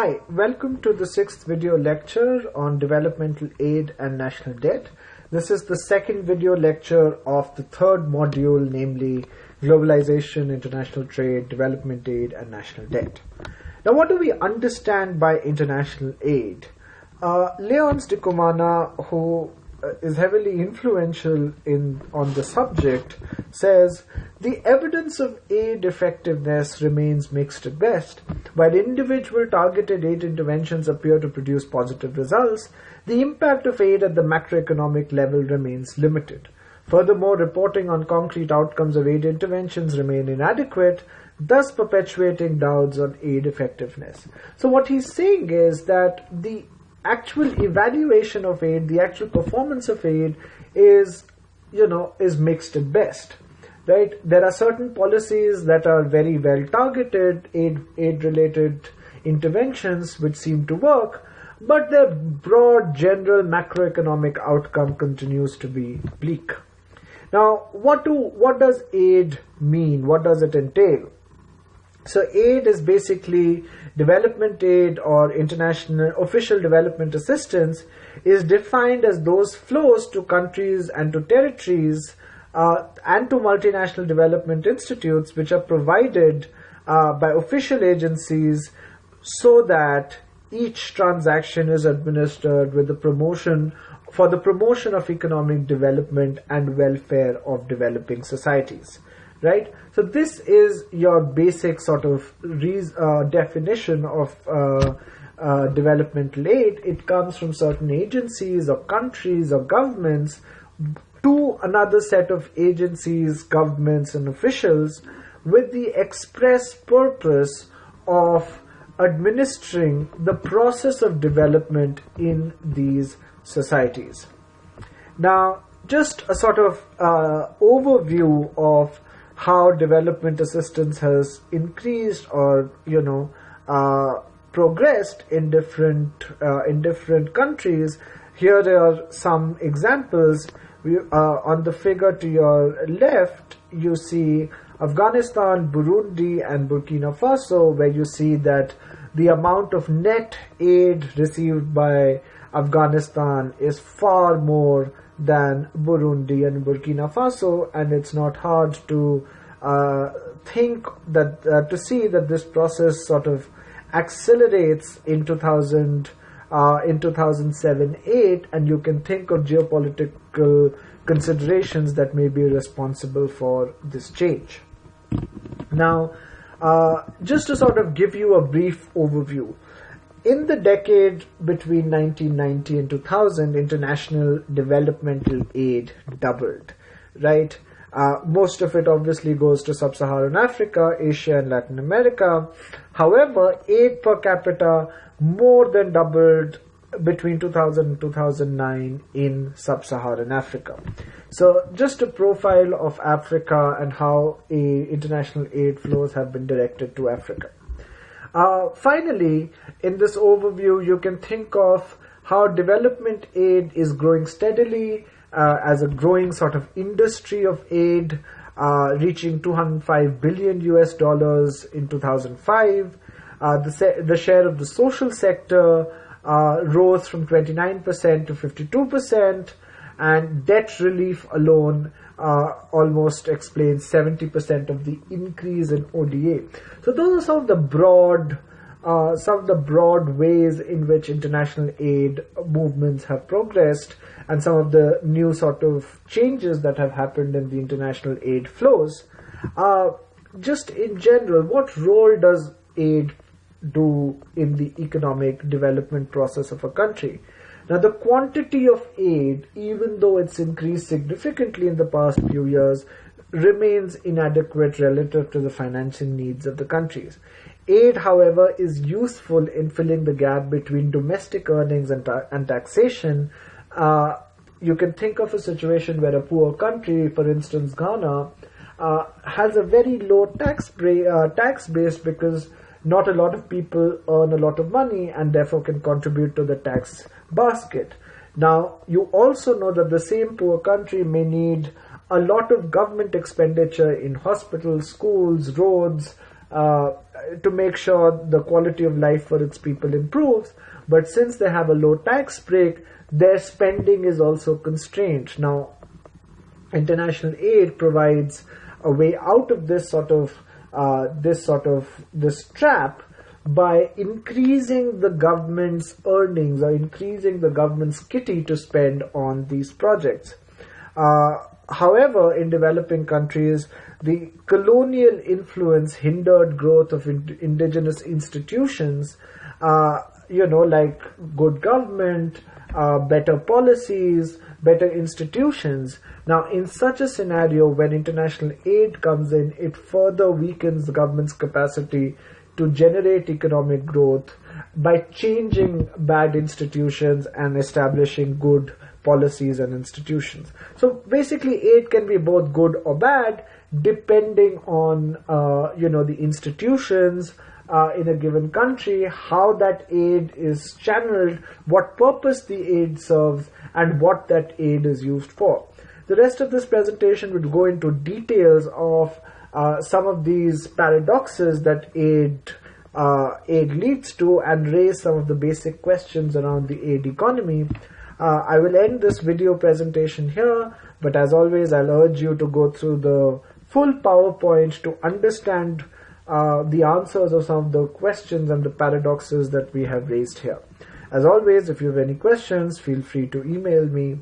Hi, welcome to the sixth video lecture on developmental aid and national debt. This is the second video lecture of the third module, namely globalization, international trade, development aid, and national debt. Now, what do we understand by international aid? Uh, Leonce Ndikumana, who Uh, is heavily influential in on the subject, says the evidence of aid effectiveness remains mixed at best. While individual targeted aid interventions appear to produce positive results, the impact of aid at the macroeconomic level remains limited. Furthermore, reporting on concrete outcomes of aid interventions remain inadequate, thus perpetuating doubts on aid effectiveness. So what he's saying is that the actual evaluation of aid, the actual performance of aid is, you know, is mixed at best. Right? There are certain policies that are very well targeted, aid, aid related interventions which seem to work, but their broad general macroeconomic outcome continues to be bleak. Now, what do, what does aid mean? What does it entail? So aid is basically development aid or international official development assistance is defined as those flows to countries and to territories uh, and to multinational development institutes which are provided uh, by official agencies so that each transaction is administered with the promotion for the promotion of economic development and welfare of developing societies right? So this is your basic sort of uh, definition of uh, uh, aid. It comes from certain agencies or countries or governments to another set of agencies, governments, and officials with the express purpose of administering the process of development in these societies. Now, just a sort of uh, overview of how development assistance has increased or you know uh, progressed in different uh, in different countries. Here are some examples. We, uh, on the figure to your left, you see Afghanistan, Burundi, and Burkina Faso, where you see that the amount of net aid received by Afghanistan is far more than Burundi and Burkina Faso, and it's not hard to uh, think that uh, to see that this process sort of accelerates in 2000 uh, in 2007-8, and you can think of geopolitical considerations that may be responsible for this change. Now, uh, just to sort of give you a brief overview, in the decade between 1990 and 2000, international developmental aid doubled, right? Uh, most of it obviously goes to sub-Saharan Africa, Asia and Latin America. However, aid per capita more than doubled between 2000 and 2009 in sub-Saharan Africa. So just a profile of Africa and how international aid flows have been directed to Africa. Uh, finally, in this overview, you can think of how development aid is growing steadily uh, as a growing sort of industry of aid, uh, reaching 205 billion US dollars in 2005. Uh, the, se- the share of the social sector uh, rose from 29% to 52%, and debt relief alone uh, almost explains 70% of the increase in ODA. So those are some of the broad, uh, some of the broad ways in which international aid movements have progressed, and some of the new sort of changes that have happened in the international aid flows. Uh, just in general, what role does aid do in the economic development process of a country? Now, the quantity of aid, even though it's increased significantly in the past few years, remains inadequate relative to the financial needs of the countries. Aid, however, is useful in filling the gap between domestic earnings and, ta- and taxation. Uh, you can think of a situation where a poor country, for instance Ghana, uh, has a very low tax, bra- uh, tax base because not a lot of people earn a lot of money and therefore can contribute to the tax basket. Now, you also know that the same poor country may need a lot of government expenditure in hospitals, schools, roads, uh, to make sure the quality of life for its people improves. But since they have a low tax break, their spending is also constrained. Now, international aid provides a way out of this sort of uh, this sort of this trap by increasing the government's earnings or increasing the government's kitty to spend on these projects. Uh, however, in developing countries, the colonial influence hindered growth of ind- indigenous institutions, uh, you know, like good government, uh, better policies, better institutions. Now, in such a scenario, when international aid comes in, it further weakens the government's capacity to generate economic growth by changing bad institutions and establishing good policies and institutions. So basically, aid can be both good or bad depending on uh, you know the institutions uh, in a given country, how that aid is channeled, what purpose the aid serves, and what that aid is used for. The rest of this presentation would go into details of uh, some of these paradoxes that aid uh, aid leads to and raise some of the basic questions around the aid economy. Uh, I will end this video presentation here, but as always, I'll urge you to go through the full PowerPoint to understand uh, the answers of some of the questions and the paradoxes that we have raised here. As always, if you have any questions, feel free to email me